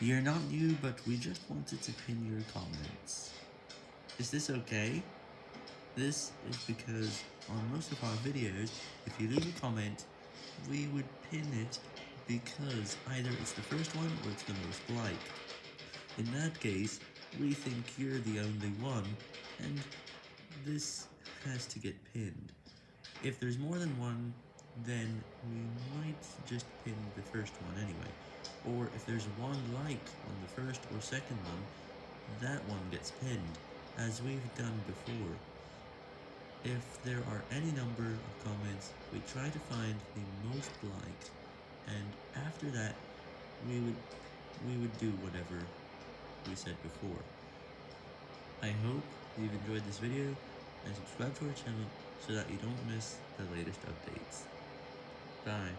You're not new, but we just wanted to pin your comments. Is this okay? This is because on most of our videos, if you leave a comment, we would pin it because either it's the first one or it's the most liked. In that case, we think you're the only one, and this has to get pinned. If there's more than one, then we just pin the first one anyway. Or if there's one like on the first or second one, that one gets pinned, as we've done before. If there are any number of comments, we try to find the most liked, and after that, we would we would do whatever we said before. I hope you've enjoyed this video, and subscribe to our channel so that you don't miss the latest updates. Bye.